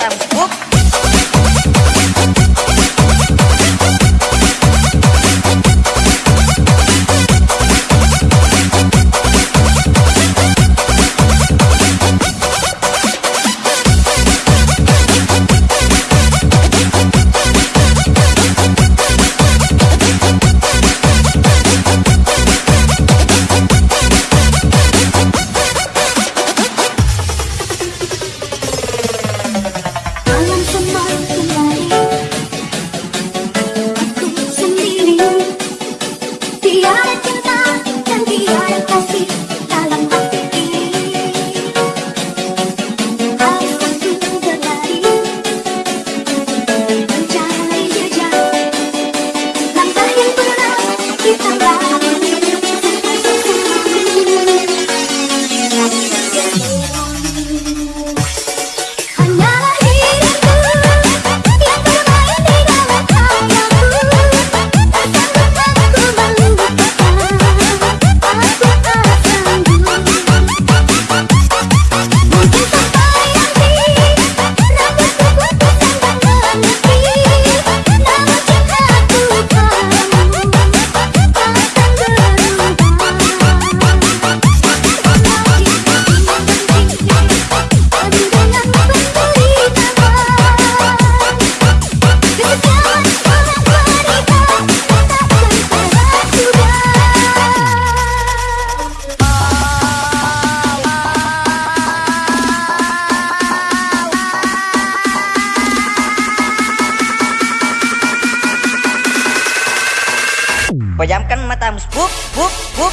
toàn quốc. Pejamkan matamu, buk, buk, buk.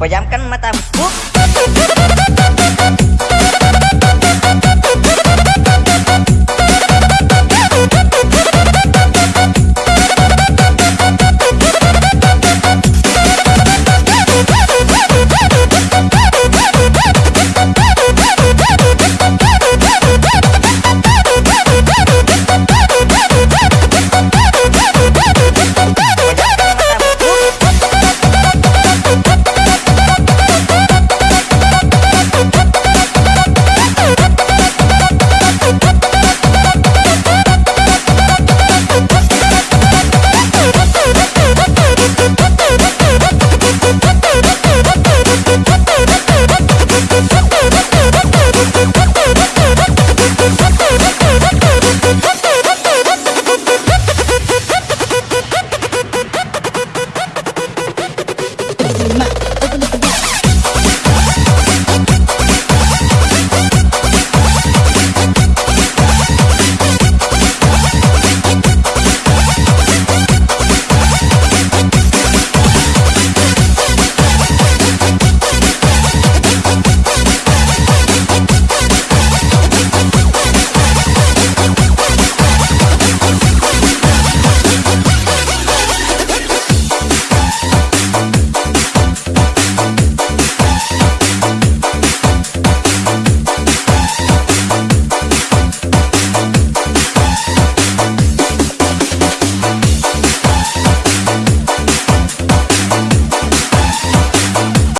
và dám cánh mái tay